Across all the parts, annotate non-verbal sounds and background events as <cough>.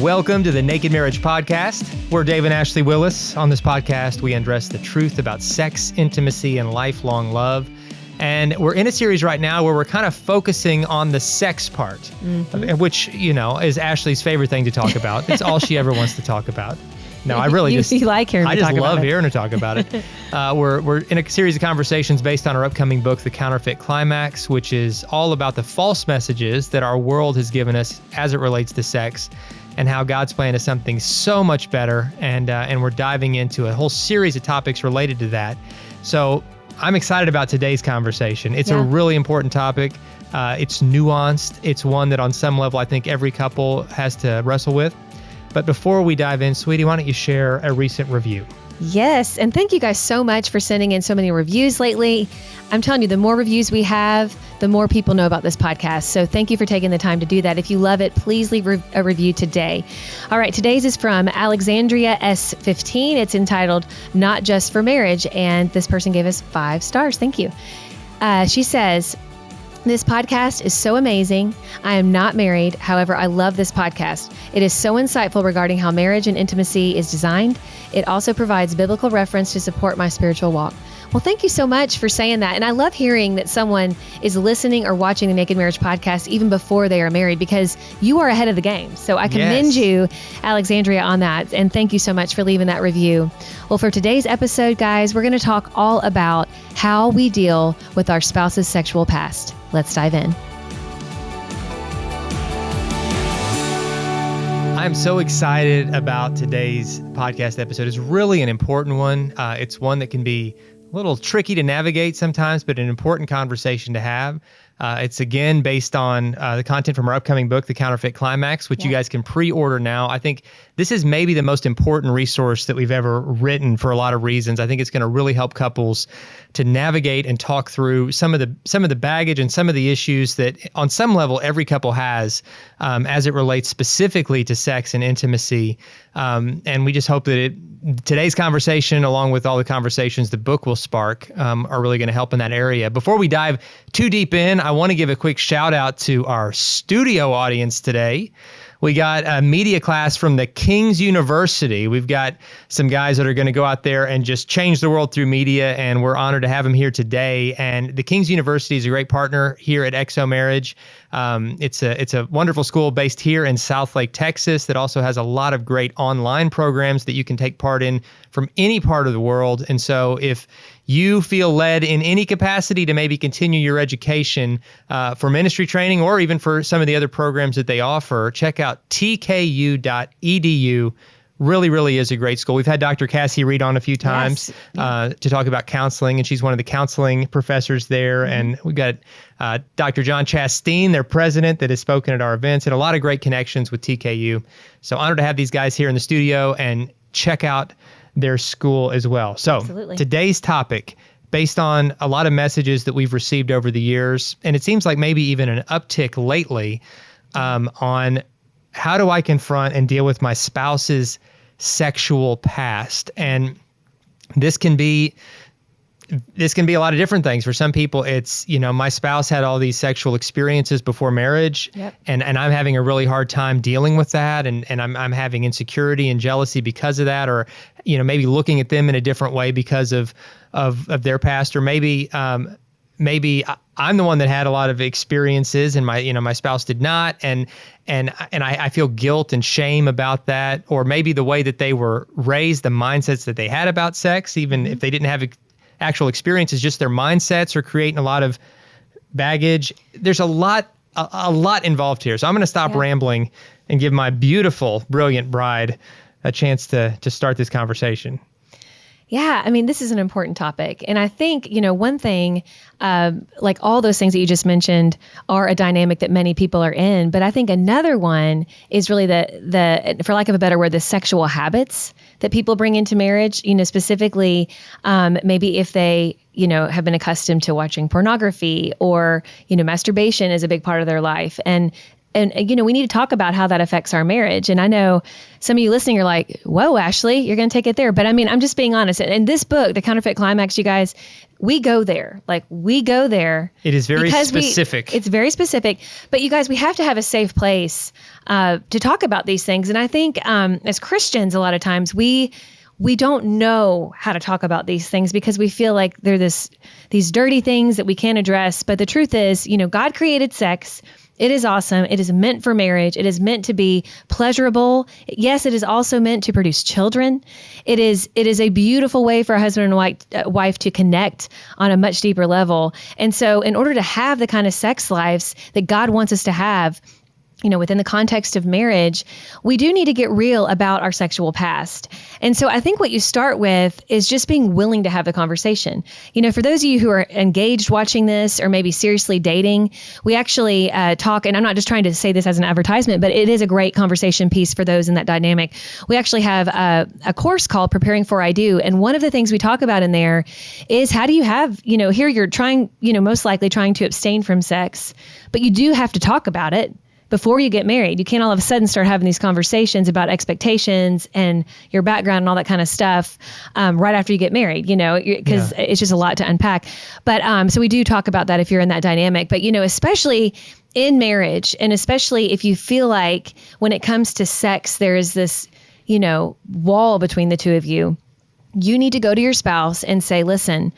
Welcome to the Naked Marriage Podcast. We're Dave and Ashley Willis. On this podcast, we address the truth about sex, intimacy, and lifelong love. And we're in a series right now where we're kind of focusing on the sex part, mm-hmm. which, you know, is Ashley's favorite thing to talk about. It's all she ever wants to talk about. No, I really <laughs> you, just you <laughs> like hearing. I just love hearing her talk about it. <laughs> uh, we're we're in a series of conversations based on our upcoming book, The Counterfeit Climax, which is all about the false messages that our world has given us as it relates to sex and how God's plan is something so much better. And uh, and we're diving into a whole series of topics related to that. So I'm excited about today's conversation. It's yeah. a really important topic. Uh, it's nuanced. It's one that on some level I think every couple has to wrestle with. But before we dive in, sweetie, why don't you share a recent review? Yes. And thank you guys so much for sending in so many reviews lately. I'm telling you, the more reviews we have, the more people know about this podcast. So thank you for taking the time to do that. If you love it, please leave a review today. All right, today's is from Alexandria S15. It's entitled Not Just for Marriage. And this person gave us five stars. Thank you. Uh, she says, this podcast is so amazing. I am not married. However, I love this podcast. It is so insightful regarding how marriage and intimacy is designed. It also provides biblical reference to support my spiritual walk. Well, thank you so much for saying that. And I love hearing that someone is listening or watching the Naked Marriage podcast even before they are married because you are ahead of the game. So I commend yes. you, Alexandria, on that. And thank you so much for leaving that review. Well, for today's episode, guys, we're going to talk all about how we deal with our spouse's sexual past. Let's dive in. I'm so excited about today's podcast episode. It's really an important one. Uh, it's one that can be a little tricky to navigate sometimes, but an important conversation to have. Uh, it's again based on uh, the content from our upcoming book, The Counterfeit Climax, which yeah. you guys can pre order now. I think this is maybe the most important resource that we've ever written for a lot of reasons. I think it's going to really help couples to navigate and talk through some of the some of the baggage and some of the issues that, on some level, every couple has um, as it relates specifically to sex and intimacy. Um, and we just hope that it, today's conversation, along with all the conversations the book will spark, um, are really going to help in that area. Before we dive too deep in, I want to give a quick shout out to our studio audience today. We got a media class from the King's University. We've got some guys that are going to go out there and just change the world through media, and we're honored to have them here today. And the King's University is a great partner here at XO Marriage. Um, it's a it's a wonderful school based here in Southlake, Texas, that also has a lot of great online programs that you can take part in from any part of the world. And so, if you feel led in any capacity to maybe continue your education uh, for ministry training or even for some of the other programs that they offer, check out tku.edu really, really is a great school. We've had Dr. Cassie Reed on a few times yes. uh, to talk about counseling, and she's one of the counseling professors there. Mm-hmm. And we've got uh, Dr. John Chasteen, their president, that has spoken at our events, and a lot of great connections with TKU. So honored to have these guys here in the studio and check out their school as well. So Absolutely. today's topic based on a lot of messages that we've received over the years, and it seems like maybe even an uptick lately um, on how do I confront and deal with my spouse's sexual past. And this can be this can be a lot of different things. For some people, it's, you know, my spouse had all these sexual experiences before marriage yep. and, and I'm having a really hard time dealing with that. And, and I'm, I'm having insecurity and jealousy because of that, or, you know, maybe looking at them in a different way because of, of, of their past, or maybe, um, maybe I'm the one that had a lot of experiences and my, you know, my spouse did not. And, and, and I, I feel guilt and shame about that. Or maybe the way that they were raised, the mindsets that they had about sex, even mm-hmm. if they didn't have actual experiences, just their mindsets are creating a lot of baggage. There's a lot, a, a lot involved here. So I'm going to stop yeah. rambling and give my beautiful, brilliant bride a chance to to start this conversation. Yeah, I mean, this is an important topic. And I think, you know, one thing, uh, like all those things that you just mentioned are a dynamic that many people are in. But I think another one is really the, the for lack of a better word, the sexual habits that people bring into marriage, you know, specifically um, maybe if they, you know, have been accustomed to watching pornography or, you know, masturbation is a big part of their life. And and you know we need to talk about how that affects our marriage. And i know some of you listening are like whoa ashley you're going to take it there. But i mean i'm just being honest. In this book the counterfeit climax you guys we go there. Like we go there it is very specific we, it's very specific. But you guys we have to have a safe place uh, to talk about these things. And i think um, as christians a lot of times we we don't know how to talk about these things because we feel like they're this these dirty things that we can't address. But the truth is you know god created sex it is awesome. It is meant for marriage. It is meant to be pleasurable. Yes, it is also meant to produce children. It is it is a beautiful way for a husband and wife, uh, wife to connect on a much deeper level. And so, in order to have the kind of sex lives that God wants us to have, you know, within the context of marriage, we do need to get real about our sexual past. And so I think what you start with is just being willing to have the conversation. You know, for those of you who are engaged watching this or maybe seriously dating, we actually uh, talk, and I'm not just trying to say this as an advertisement, but it is a great conversation piece for those in that dynamic. We actually have a, a course called Preparing for I Do. And one of the things we talk about in there is how do you have, you know, here you're trying, you know, most likely trying to abstain from sex, but you do have to talk about it before you get married. You can't all of a sudden start having these conversations about expectations and your background and all that kind of stuff um, right after you get married, you know, because yeah. it's just a lot to unpack. But um, so we do talk about that if you're in that dynamic. But, you know, especially in marriage, and especially if you feel like when it comes to sex, there is this, you know, wall between the two of you, you need to go to your spouse and say, listen,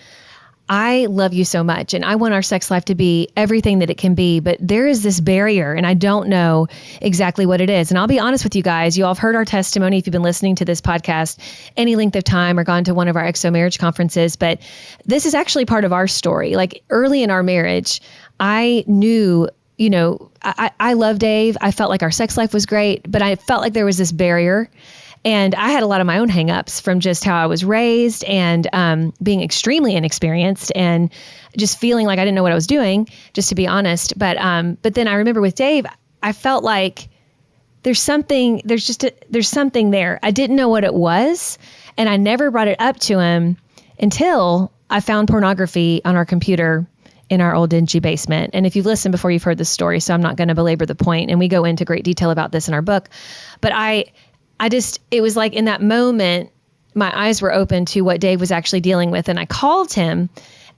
I love you so much and I want our sex life to be everything that it can be, but there is this barrier and I don't know exactly what it is. And I'll be honest with you guys, you all have heard our testimony if you've been listening to this podcast any length of time or gone to one of our XO marriage conferences, but this is actually part of our story. Like early in our marriage, I knew you know, I, I love Dave. I felt like our sex life was great, but I felt like there was this barrier and I had a lot of my own hangups from just how I was raised and um, being extremely inexperienced and just feeling like I didn't know what I was doing, just to be honest. But um, but then I remember with Dave, I felt like there's something, there's just a, there's something there. I didn't know what it was, and I never brought it up to him until I found pornography on our computer in our old dingy basement. And if you've listened before, you've heard this story, so I'm not going to belabor the point. And we go into great detail about this in our book. But I I just, it was like in that moment, my eyes were open to what Dave was actually dealing with. And I called him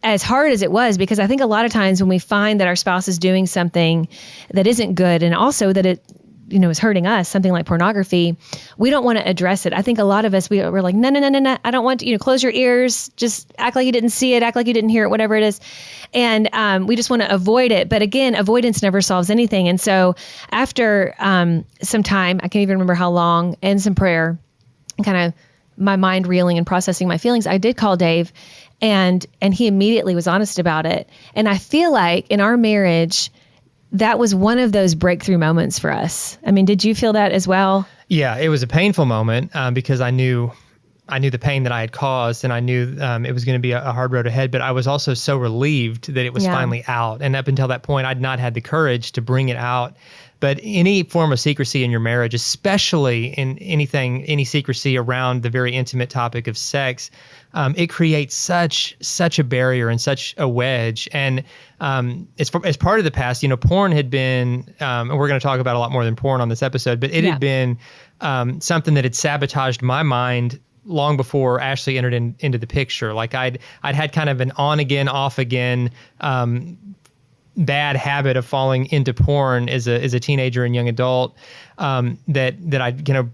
as hard as it was because I think a lot of times when we find that our spouse is doing something that isn't good and also that it you know is hurting us something like pornography we don't want to address it. I think a lot of us we, we're like no no no no no i don't want to you know close your ears just act like you didn't see it act like you didn't hear it whatever it is. And um, we just want to avoid it. But again avoidance never solves anything. And so after um, some time i can't even remember how long and some prayer and kind of my mind reeling and processing my feelings i did call dave and and he immediately was honest about it. And i feel like in our marriage that was one of those breakthrough moments for us. I mean, did you feel that as well? Yeah, it was a painful moment um, because I knew I knew the pain that I had caused, and I knew um, it was going to be a, a, hard road ahead. But I was also so relieved that it was yeah. finally out. And up until that point, I'd not had the courage to bring it out. But any form of secrecy in your marriage, especially in anything, any secrecy around the very intimate topic of sex, um, it creates such such a barrier and such a wedge. And um, as, as part of the past, you know, porn had been, um, and we're going to talk about a lot more than porn on this episode, but it yeah. had been um, something that had sabotaged my mind long before Ashley entered in, into the picture. Like I'd I'd had kind of an on again, off again um, bad habit of falling into porn as a as a teenager and young adult um, that that I you know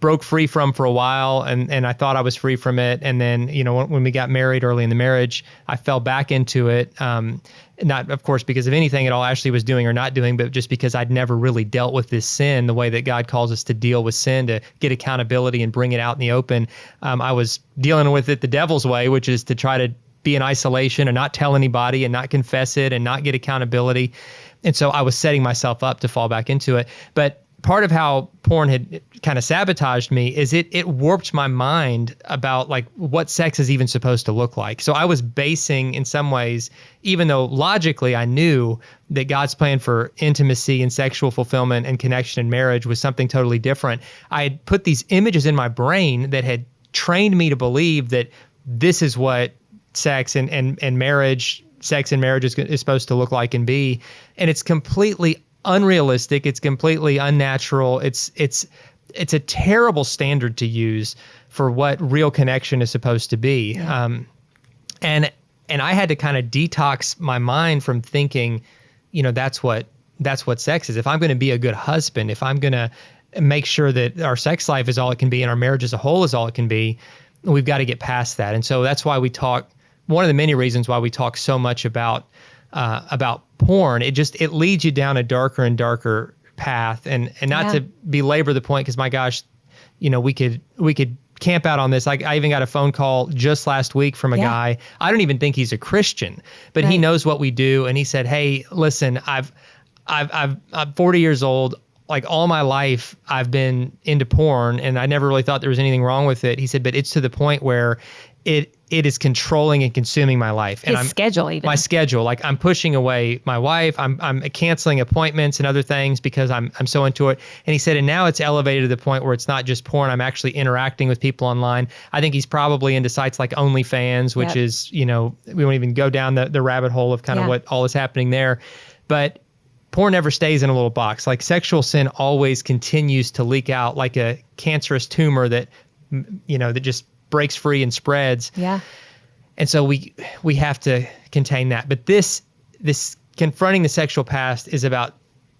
broke free from for a while and and I thought I was free from it. And then you know when, when we got married early in the marriage I fell back into it um, not of course because of anything at all Ashley was doing or not doing but just because I'd never really dealt with this sin the way that God calls us to deal with sin to get accountability and bring it out in the open. Um, I was dealing with it the devil's way which is to try to be in isolation and not tell anybody and not confess it and not get accountability. And so I was setting myself up to fall back into it. But part of how porn had kind of sabotaged me is it it warped my mind about like what sex is even supposed to look like. So I was basing in some ways, even though logically I knew that God's plan for intimacy and sexual fulfillment and connection in marriage was something totally different. I had put these images in my brain that had trained me to believe that this is what sex and and, and marriage sex and marriage is, is supposed to look like and be and it's completely unrealistic. It's completely unnatural. It's it's it's a terrible standard to use for what real connection is supposed to be. Yeah. Um, and and I had to kind of detox my mind from thinking, you know, that's what that's what sex is. If I'm going to be a good husband, if I'm going to make sure that our sex life is all it can be and our marriage as a whole is all it can be, we've got to get past that. And so that's why we talk. One of the many reasons why we talk so much about uh, about porn, it just it leads you down a darker and darker path. And and not yeah. to belabor the point, because my gosh, you know, we could we could camp out on this. I, I even got a phone call just last week from a yeah. guy. I don't even think he's a Christian, but right. he knows what we do. And he said, "Hey, listen, I've, I've, I've, I'm 40 years old. Like all my life, I've been into porn, and I never really thought there was anything wrong with it." He said, "But it's to the point where it it is controlling and consuming my life. His and I'm, schedule, even my schedule. Like I'm pushing away my wife. I'm I'm canceling appointments and other things because I'm I'm so into it. And he said, and now it's elevated to the point where it's not just porn. I'm actually interacting with people online. I think he's probably into sites like OnlyFans, which yep. is you know we won't even go down the the rabbit hole of kind yeah. of what all is happening there, but. Porn never stays in a little box. Like sexual sin always continues to leak out like a cancerous tumor that, you know, that just breaks free and spreads. Yeah. And so we we have to contain that. But this this confronting the sexual past is about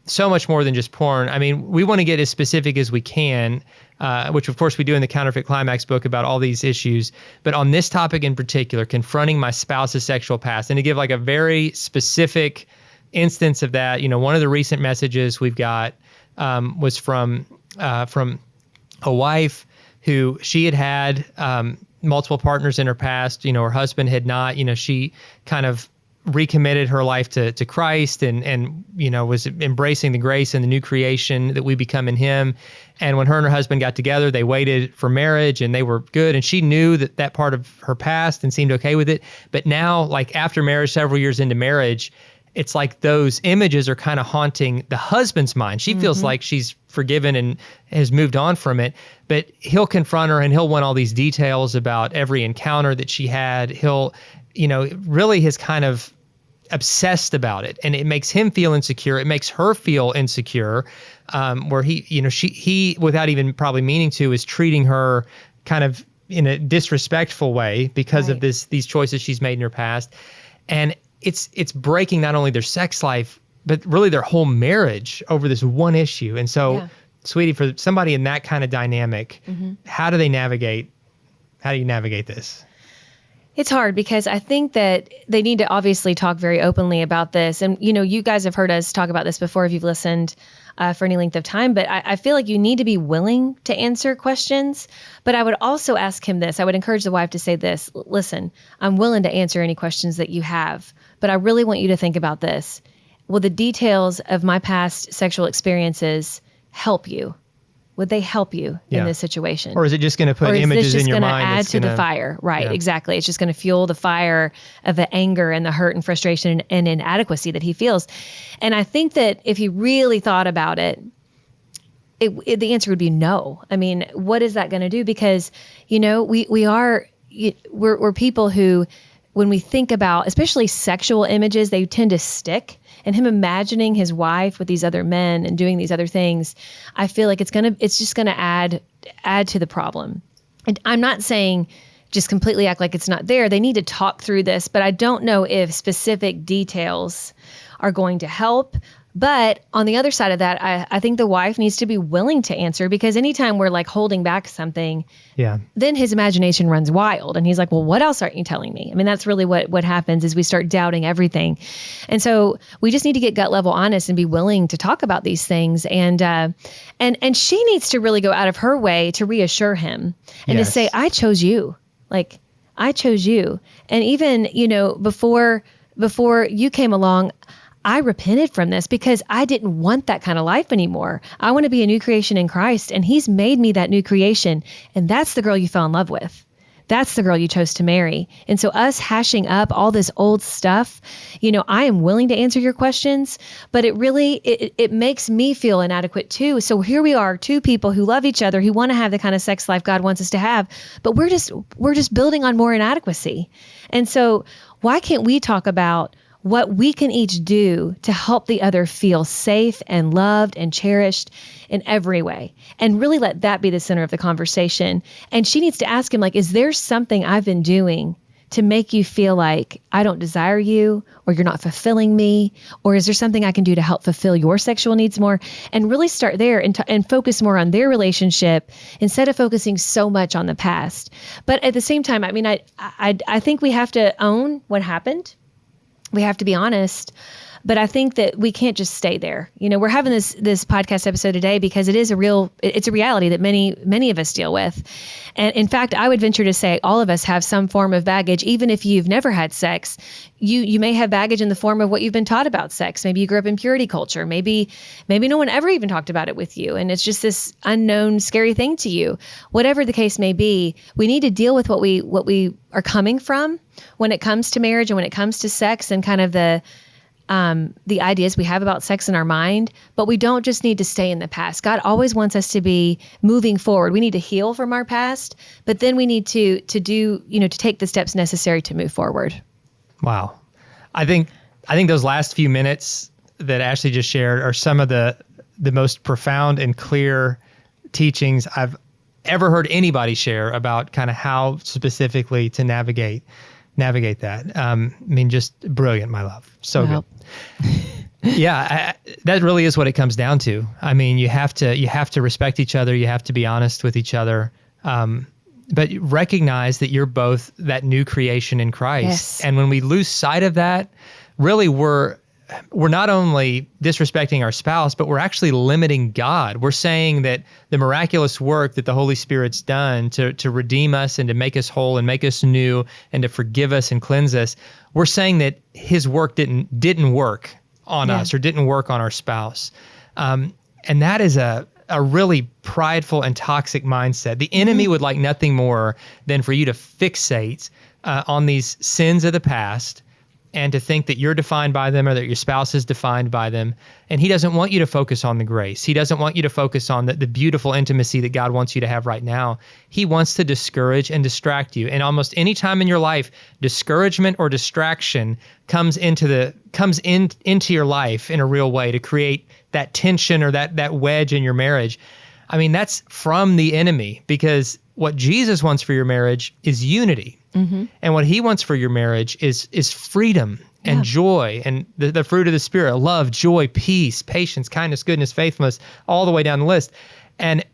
so much more than just porn. I mean, we want to get as specific as we can, uh, which of course we do in the Counterfeit Climax book about all these issues. But on this topic in particular, confronting my spouse's sexual past, and to give like a very specific instance of that, you know, one of the recent messages we've got um, was from uh, from a wife who she had had um, multiple partners in her past. You know, her husband had not. You know, she kind of recommitted her life to to Christ and and you know was embracing the grace and the new creation that we become in Him. And when her and her husband got together, they waited for marriage and they were good. And she knew that that part of her past and seemed okay with it. But now, like after marriage, several years into marriage, it's like those images are kind of haunting the husband's mind. She mm-hmm. feels like she's forgiven and has moved on from it, but he'll confront her and he'll want all these details about every encounter that she had. He'll, you know, really has kind of obsessed about it and it makes him feel insecure. It makes her feel insecure, um, where he, you know, she, he, without even probably meaning to, is treating her kind of in a disrespectful way because right. of this, these choices she's made in her past. And it's it's breaking not only their sex life but really their whole marriage over this one issue. And so, yeah. sweetie, for somebody in that kind of dynamic, mm-hmm. how do they navigate? How do you navigate this? It's hard because I think that they need to obviously talk very openly about this. And, you know, you guys have heard us talk about this before if you've listened uh, for any length of time, but I, I, feel like you need to be willing to answer questions. But I would also ask him this I would encourage the wife to say this listen, I'm willing to answer any questions that you have, but I really want you to think about this. Will the details of my past sexual experiences help you? would they help you yeah. in this situation? Or is it just going to put images in your mind? Add just gonna, add to the fire, right? Yeah. Exactly. It's just going to fuel the fire of the anger and the hurt and frustration and, and inadequacy that he feels. And I think that if he really thought about it, it, it, the answer would be no. I mean, what is that going to do? Because you know, we we are we're, we're people who, when we think about, especially sexual images, they tend to stick and him imagining his wife with these other men and doing these other things, I feel like it's gonna it's just gonna add add to the problem. And I'm not saying just completely act like it's not there. They need to talk through this, but I don't know if specific details are going to help. But on the other side of that, I, I think the wife needs to be willing to answer because anytime we're like holding back something, yeah, then his imagination runs wild and he's like, Well, what else aren't you telling me? I mean, that's really what what happens is we start doubting everything. And so we just need to get gut level honest and be willing to talk about these things. And uh and and she needs to really go out of her way to reassure him and yes. to say, I chose you. Like I chose you. And even, you know, before before you came along, I repented from this because I didn't want that kind of life anymore. I want to be a new creation in Christ, and He's made me that new creation. And that's the girl you fell in love with. That's the girl you chose to marry. And so, us hashing up all this old stuff, you know, I am willing to answer your questions, but it really it, it makes me feel inadequate too. So here we are, two people who love each other, who want to have the kind of sex life God wants us to have, but we're just we're just building on more inadequacy. And so, why can't we talk about what we can each do to help the other feel safe and loved and cherished in every way and really let that be the center of the conversation and she needs to ask him like is there something i've been doing to make you feel like I don't desire you or you're not fulfilling me? Or is there something I can do to help fulfill your sexual needs more? And really start there and, t- and focus more on their relationship instead of focusing so much on the past. But at the same time, I mean, I, I, I think we have to own what happened. We have to be honest but I think that we can't just stay there. You know, we're having this this podcast episode today because it is a real it's a reality that many many of us deal with. And in fact, I would venture to say all of us have some form of baggage even if you've never had sex. You you may have baggage in the form of what you've been taught about sex. Maybe you grew up in purity culture. Maybe maybe no one ever even talked about it with you and it's just this unknown scary thing to you. Whatever the case may be, we need to deal with what we what we are coming from when it comes to marriage and when it comes to sex and kind of the um, the ideas we have about sex in our mind, but we don't just need to stay in the past. God always wants us to be moving forward. We need to heal from our past, but then we need to to do you know to take the steps necessary to move forward. Wow, I think I think those last few minutes that Ashley just shared are some of the the most profound and clear teachings I've ever heard anybody share about kind of how specifically to navigate navigate that. Um, I mean, just brilliant, my love. So well. good. <laughs> yeah, I, that really is what it comes down to. I mean, you have to you have to respect each other. You have to be honest with each other. Um, but recognize that you're both that new creation in Christ. Yes. And when we lose sight of that, really we're we're not only disrespecting our spouse, but we're actually limiting God. We're saying that the miraculous work that the Holy Spirit's done to, to redeem us and to make us whole and make us new and to forgive us and cleanse us, we're saying that his work didn't didn't work on yeah. us or didn't work on our spouse. Um, and that is a a really prideful and toxic mindset. The enemy mm-hmm. would like nothing more than for you to fixate uh, on these sins of the past and to think that you're defined by them or that your spouse is defined by them. And he doesn't want you to focus on the grace. He doesn't want you to focus on the, the beautiful intimacy that God wants you to have right now. He wants to discourage and distract you. And almost any time in your life, discouragement or distraction comes into the comes in into your life in a real way to create that tension or that that wedge in your marriage. I mean, that's from the enemy because what Jesus wants for your marriage is unity. Mm-hmm. And what he wants for your marriage is is freedom and yeah. joy and the, the fruit of the spirit, love, joy, peace, patience, kindness, goodness, faithfulness, all the way down the list. And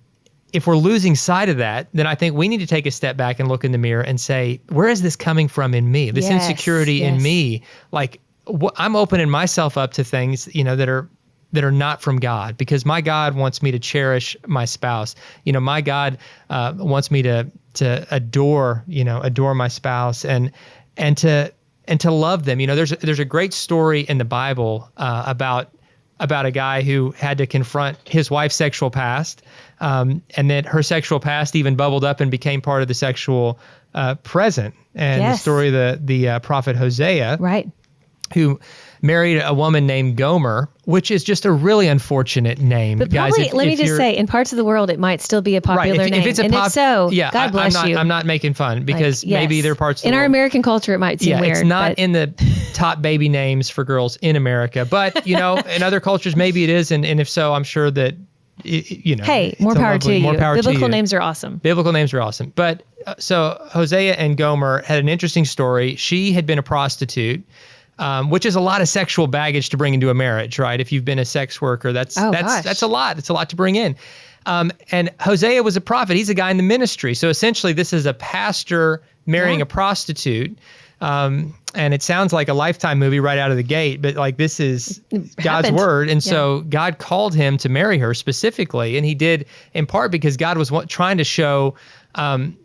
if we're losing sight of that, then I think we need to take a step back and look in the mirror and say, where is this coming from in me? This yes, insecurity yes. in me, like wh- I'm opening myself up to things, you know, that are that are not from God because my God wants me to cherish my spouse. You know, my God uh, wants me to to adore, you know, adore my spouse and and to and to love them. You know, there's there's a great story in the Bible uh, about about a guy who had to confront his wife's sexual past, um, and then her sexual past even bubbled up and became part of the sexual uh, present. And yes. the story of the the uh, prophet Hosea, right, who married a woman named Gomer, which is just a really unfortunate name. But guys, probably, if, let if me just say, in parts of the world, it might still be a popular right, if, name. If it's a and pop, if so, yeah, God bless I, am not, you. I'm not making fun because like, yes. maybe there are parts of the world. in our world, American culture it might seem yeah, weird. It's not in the top baby names for girls in America, but you know, <laughs> in other cultures maybe it is, and, and if so, I'm sure that you know. Hey, more power lovely, to more. Power Biblical to you. names are awesome. Biblical names are awesome, but uh, so Hosea and Gomer had an interesting story. She had been a prostitute um, which is a lot of sexual baggage to bring into a marriage, right? If you've been a sex worker, that's oh, that's gosh. that's a lot. It's a lot to bring in. Um, and Hosea was a prophet. He's a guy in the ministry. So essentially, this is a pastor marrying yeah. a prostitute. Um, and it sounds like a lifetime movie right out of the gate, but like this is God's word. And yeah. so God called him to marry her specifically. And he did in part because God was trying to show um,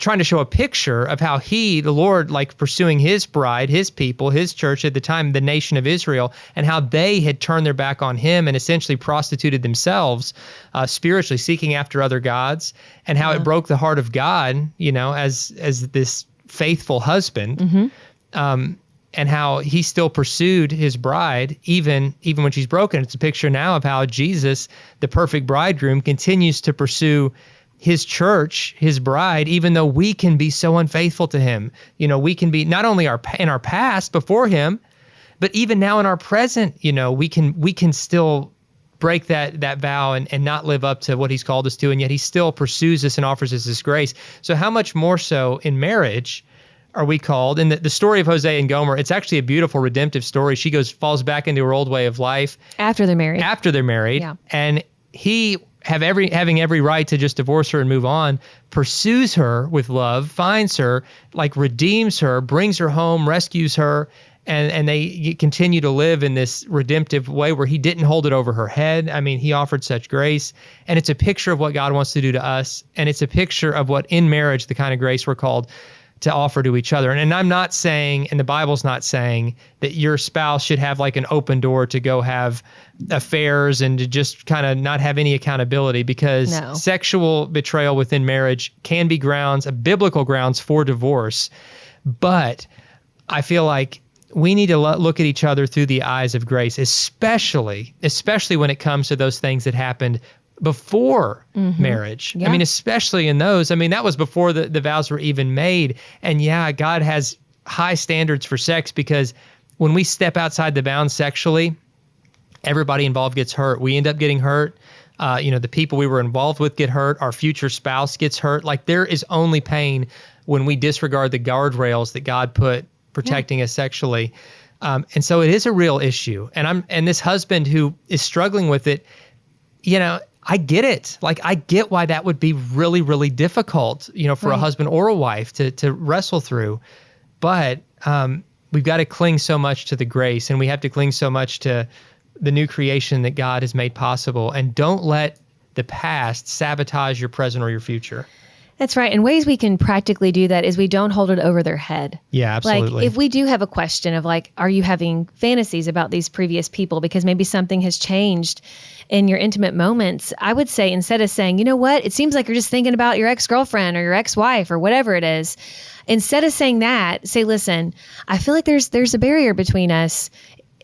trying to show a picture of how he, the Lord, like pursuing his bride, his people, his church at the time, the nation of Israel, and how they had turned their back on him and essentially prostituted themselves uh, spiritually, seeking after other gods, and how it broke the heart of God, you know, as as this faithful husband. Mm-hmm. Um, and how he still pursued his bride even even when she's broken. It's a picture now of how Jesus, the perfect bridegroom, continues to pursue his church, his bride, even though we can be so unfaithful to him. You know, we can be not only our in our past before him, but even now in our present, you know, we can we can still break that that vow and, and not live up to what he's called us to and yet he still pursues us and offers us his grace. So how much more so in marriage are we called? And the, the story of hosea and gomer it's actually a beautiful redemptive story. She goes falls back into her old way of life after they're married. After they're married. Yeah. and he have every having every right to just divorce her and move on pursues her with love finds her like redeems her brings her home rescues her and and they continue to live in this redemptive way where he didn't hold it over her head. I mean he offered such grace. And it's a picture of what god wants to do to us. And it's a picture of what in marriage the kind of grace we're called to offer to each other. And, and I'm not saying, and the Bible's not saying that your spouse should have like an open door to go have affairs and to just kind of not have any accountability because No. sexual betrayal within marriage can be grounds, a biblical grounds for divorce. But I feel like we need to lo- look at each other through the eyes of grace, especially, especially when it comes to those things that happened before marriage. Yeah. I mean, especially in those. I mean, that was before the, the vows were even made. And yeah, God has high standards for sex because when we step outside the bounds sexually, everybody involved gets hurt. We end up getting hurt. Uh, you know, the people we were involved with get hurt. Our future spouse gets hurt. Like there is only pain when we disregard the guardrails that God put protecting us sexually. Um, and so it is a real issue. And I'm and this husband who is struggling with it, you know, I get it. Like I get why that would be really, really difficult, you know, for a husband or a wife to to wrestle through. But um, we've got to cling so much to the grace, and we have to cling so much to the new creation that God has made possible. And don't let the past sabotage your present or your future. That's right. And ways we can practically do that is we don't hold it over their head. Yeah, absolutely. Like if we do have a question of like, are you having fantasies about these previous people because maybe something has changed in your intimate moments? I would say instead of saying, you know what, it seems like you're just thinking about your ex girlfriend or your ex wife or whatever it is. Instead of saying that, say, listen, I feel like there's there's a barrier between us.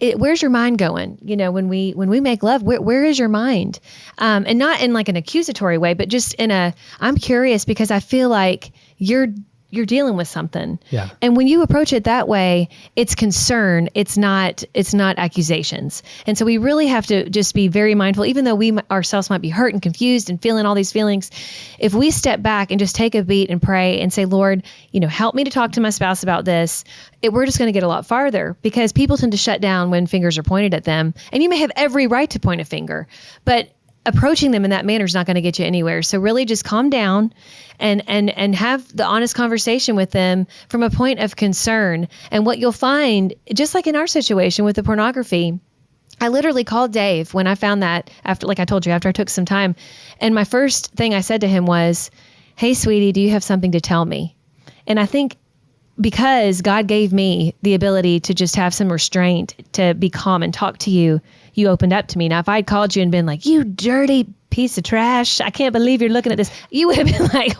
It, where's your mind going? You know, when we when we make love, where, where is your mind? Um, and not in like an accusatory way, but just in a I'm curious because I feel like you're you're dealing with something. Yeah. And when you approach it that way, it's concern. It's not. It's not accusations. And so we really have to just be very mindful. Even though we ourselves might be hurt and confused and feeling all these feelings, if we step back and just take a beat and pray and say, Lord, you know, help me to talk to my spouse about this. It, we're just going to get a lot farther because people tend to shut down when fingers are pointed at them. And you may have every right to point a finger, but approaching them in that manner is not going to get you anywhere. So really just calm down and and and have the honest conversation with them from a point of concern. And what you'll find just like in our situation with the pornography, I literally called Dave when I found that after like I told you after I took some time and my first thing I said to him was, "Hey sweetie, do you have something to tell me?" And I think because God gave me the ability to just have some restraint, to be calm and talk to you, you opened up to me. Now, if I'd called you and been like, you dirty piece of trash, I can't believe you're looking at this, you would have been <laughs> like,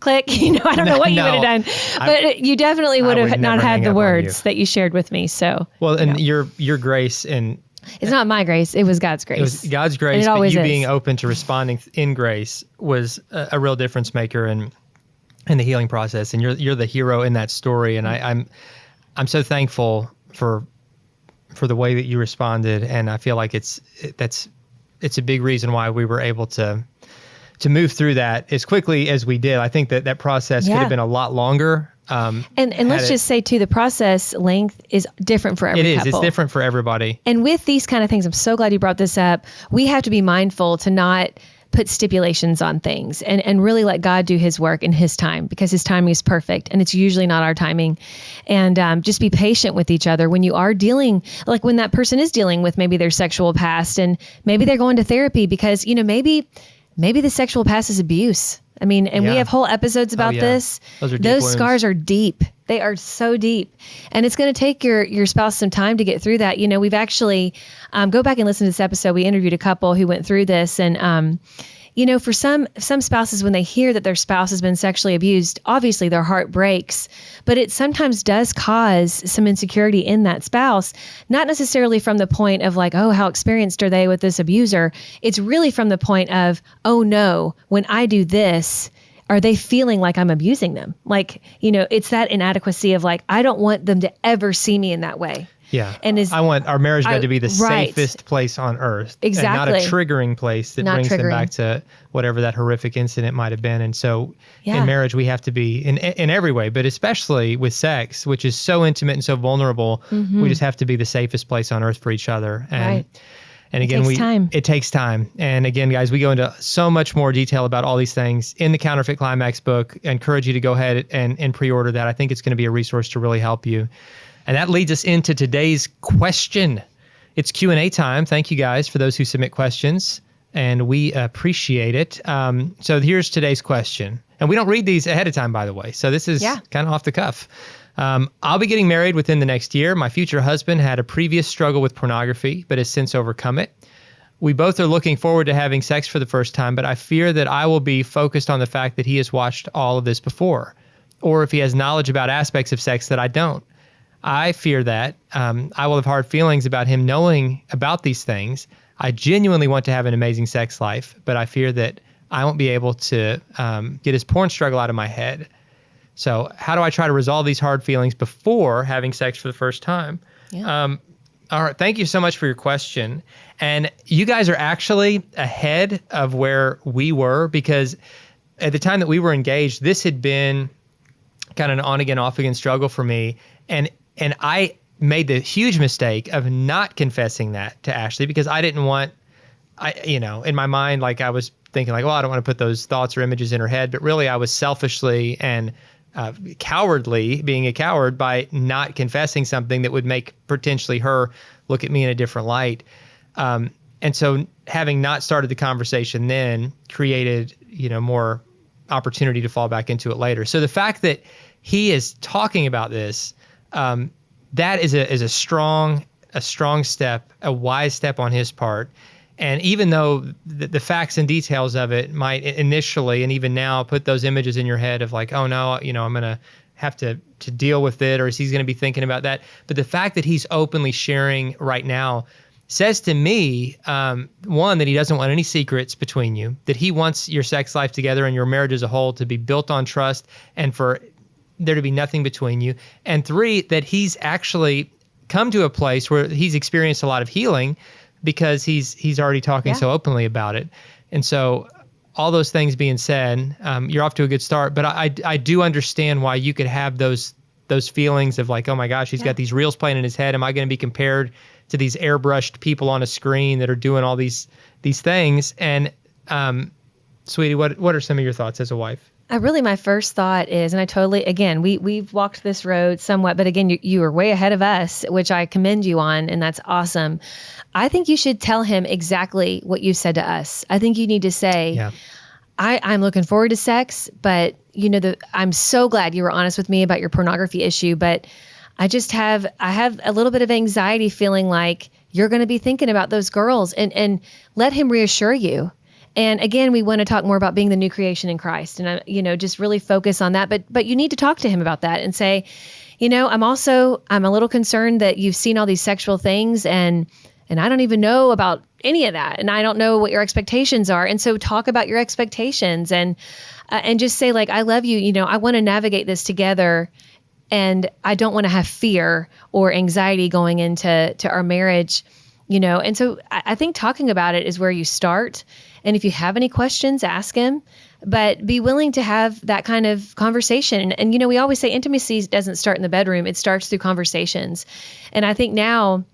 click, you know, I don't know what you would have done. But you definitely would have would not had the words that you shared with me. So well, and your your grace and it's not my grace, it was God's grace. it was God's grace, it but always you is. being open to responding in grace was a, a real difference maker in in the healing process. And you're you're the hero in that story. And I, I'm I'm so thankful for for the way that you responded. And I feel like it's it, that's it's a big reason why we were able to to move through that as quickly as we did. I think that that process could have been a lot longer. Um, and and let's it- just say too, the process length is different for every it is couple. it's different for everybody. And with these kind of things, I'm so glad you brought this up. We have to be mindful to not put stipulations on things and, and really let God do his work in his time because his timing is perfect and it's usually not our timing. And um, just be patient with each other when you are dealing, like when that person is dealing with maybe their sexual past and maybe they're going to therapy because, you know, maybe, maybe the sexual past is abuse. I mean, and we have whole episodes about yeah. this. Those are deep Those wounds. scars are deep. They are so deep, and it's going to take your your spouse some time to get through that. You know, we've actually um, go back and listen to this episode. We interviewed a couple who went through this, and um, you know, for some some spouses, when they hear that their spouse has been sexually abused, obviously their heart breaks. But it sometimes does cause some insecurity in that spouse, not necessarily from the point of like, oh, how experienced are they with this abuser? It's really from the point of, oh no, when I do this, are they feeling like I'm abusing them? Like, you know, it's that inadequacy of like, I don't want them to ever see me in that way. Yeah. And is I want our marriage bed I- to be the right. safest place on earth. And Exactly. not a triggering place that Not brings them back to whatever that horrific incident might have been. And so Yeah. in marriage, we have to be in in every way, but especially with sex, which is so intimate and so vulnerable, we just have to be the safest place on earth for each other. And Mm-hmm. Right. and again, takes we time. it takes time. And again, guys, we go into so much more detail about all these things in the Counterfeit Climax book. I encourage you to go ahead and, and pre-order that. I think it's going to be a resource to really help you. And that leads us into today's question. It's Q&A time. Thank you guys for those who submit questions and we appreciate it. Um, so here's today's question. And we don't read these ahead of time, by the way. So this is Yeah. kind of off the cuff. Um, I'll be getting married within the next year. My future husband had a previous struggle with pornography, but has since overcome it. We both are looking forward to having sex for the first time, but I fear that I will be focused on the fact that he has watched all of this before, or if he has knowledge about aspects of sex that I don't. I fear that um, I will have hard feelings about him knowing about these things. I genuinely want to have an amazing sex life, but I fear that I won't be able to um, get his porn struggle out of my head. So, how do I try to resolve these hard feelings before having sex for the first time? Yeah. Um, all right. Thank you so much for your question. And you guys are actually ahead of where we were because at the time that we were engaged, this had been kind of an on again, off again struggle for me. And and I made the huge mistake of not confessing that to Ashley because I didn't want I you know, in my mind like I was thinking like, well, I don't want to put those thoughts or images in her head, but really I was selfishly and uh, cowardly being a coward by not confessing something that would make potentially her look at me in a different light. Um, and so having not started the conversation then created, you know, more opportunity to fall back into it later. So the fact that he is talking about this, um, that is a is a strong a strong step, a wise step on his part. And even though the, the facts and details of it might initially and even now put those images in your head of like, oh no, you know, I'm gonna have to to deal with it, or is he's gonna be thinking about that? But the fact that he's openly sharing right now says to me, um, one, that he doesn't want any secrets between you, that he wants your sex life together and your marriage as a whole to be built on trust and for there to be nothing between you. And three, that he's actually come to a place where he's experienced a lot of healing because he's he's already talking Yeah. so openly about it. And so all those things being said, um, you're off to a good start. But I, I I do understand why you could have those those feelings of like, oh my gosh, he's Yeah. got these reels playing in his head. Am I going to be compared to these airbrushed people on a screen that are doing all these these things? And um, sweetie, what what are some of your thoughts as a wife? Uh, really, my first thought is, and I totally, again, we we've walked this road somewhat, but again, you you are way ahead of us, which I commend you on, and that's awesome. I think you should tell him exactly what you said to us. I think you need to say, Yeah. I, I'm looking forward to sex, but you know, the I'm so glad you were honest with me about your pornography issue, but I just have I have a little bit of anxiety feeling like you're going to be thinking about those girls and and let him reassure you. And again, we want to talk more about being the new creation in Christ and you know, just really focus on that, but but you need to talk to him about that and say, you know, I'm also I'm a little concerned that you've seen all these sexual things and and I don't even know about any of that and I don't know what your expectations are. And so talk about your expectations and uh, and just say like I love you, you know, I want to navigate this together and I don't want to have fear or anxiety going into to our marriage, you know. And so I, I think talking about it is where you start. And if you have any questions, ask him, but be willing to have that kind of conversation. And, and you know, we always say intimacy doesn't start in the bedroom; it starts through conversations. And I think now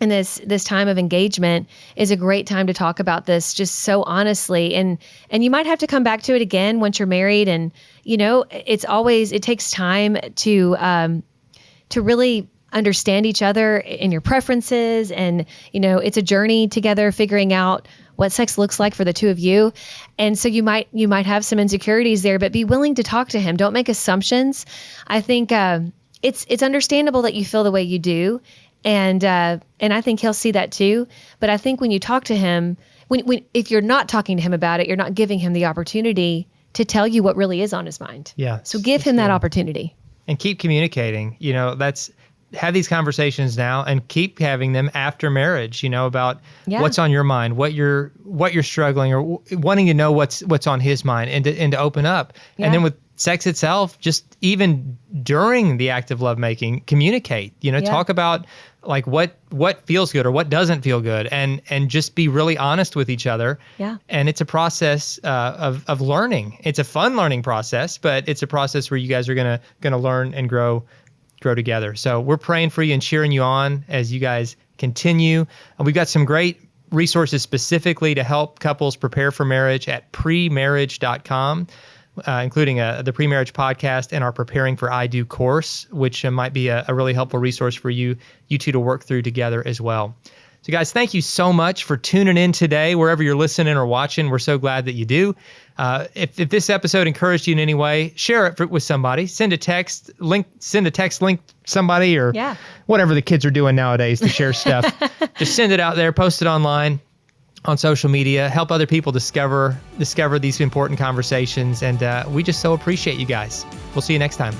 and this this time of engagement is a great time to talk about this just so honestly and and you might have to come back to it again once you're married and you know it's always it takes time to um to really understand each other in your preferences and you know it's a journey together figuring out what sex looks like for the two of you and so you might you might have some insecurities there but be willing to talk to him don't make assumptions i think um it's it's understandable that you feel the way you do and uh, and I think he'll see that too. But I think when you talk to him, when, when if you're not talking to him about it, you're not giving him the opportunity to tell you what really is on his mind. Yeah. So give him that opportunity. and keep communicating. You know, that's have these conversations now and keep having them after marriage. You know about Yeah. what's on your mind, what you're what you're struggling or w- wanting to know what's what's on his mind, and to, and to open up. Yeah. And then with sex itself, just even during the act of lovemaking, communicate. You know, Yeah. talk about like what what feels good or what doesn't feel good, and and just be really honest with each other. Yeah. And it's a process uh, of of learning. It's a fun learning process, but it's a process where you guys are gonna gonna learn and grow grow together. So we're praying for you and cheering you on as you guys continue. And we've got some great resources specifically to help couples prepare for marriage at premarriage.com. Uh, including uh the pre-marriage podcast and our preparing for I do course, which uh, might be a, a really helpful resource for you you two to work through together as well. So, guys, thank you so much for tuning in today, wherever you're listening or watching. We're so glad that you do. Uh, if, if this episode encouraged you in any way, share it for, with somebody. Send a text link. Send a text link somebody or Yeah. whatever the kids are doing nowadays to share stuff. <laughs> Just send it out there. Post it online on social media. Help other people discover discover these important conversations. And uh, we just so appreciate you guys. We'll see you next time.